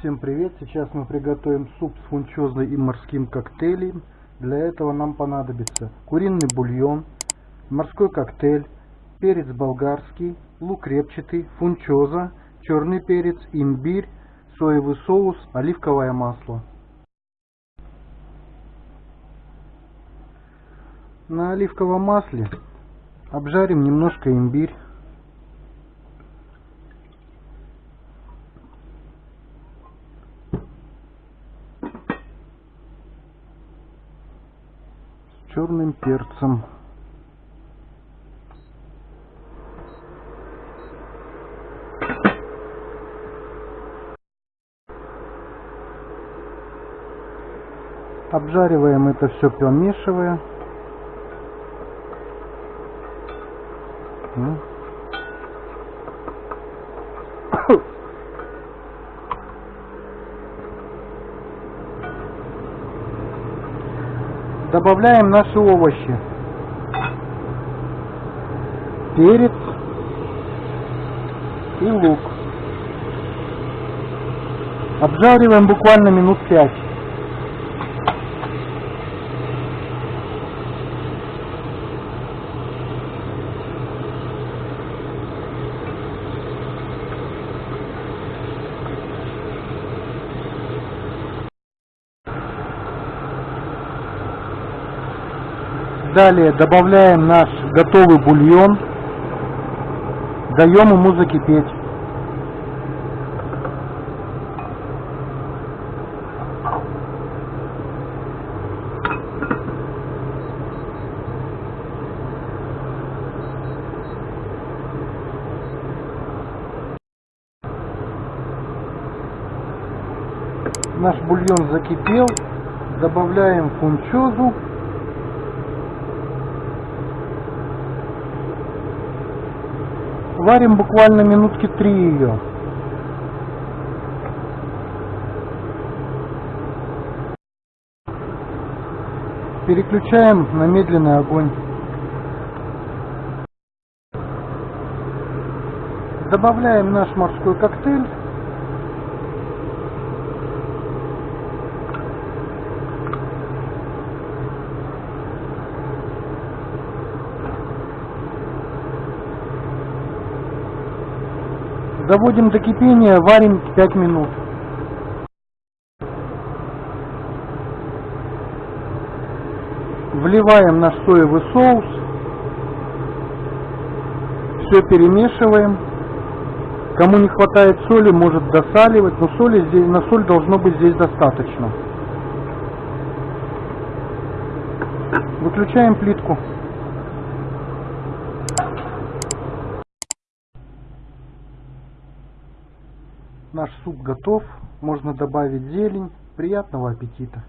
Всем привет! Сейчас мы приготовим суп с фунчозой и морским коктейлем. Для этого нам понадобится куриный бульон, морской коктейль, перец болгарский, лук репчатый, фунчоза, черный перец, имбирь, соевый соус, оливковое масло. На оливковом масле обжарим немножко имбирь. Черным перцем. Обжариваем это все, помешивая. Добавляем наши овощи. Перец и лук. Обжариваем буквально минут пять. Далее добавляем наш готовый бульон. Даем ему закипеть. Наш бульон закипел. Добавляем фунчозу. Варим буквально минутки три ее. Переключаем на медленный огонь. Добавляем наш морской коктейль. Доводим до кипения, варим 5 минут. Вливаем наш соевый соус. Все перемешиваем. Кому не хватает соли, может досаливать, но соли здесь, на соль должно быть здесь достаточно. Выключаем плитку. Наш суп готов. Можно добавить зелень. Приятного аппетита!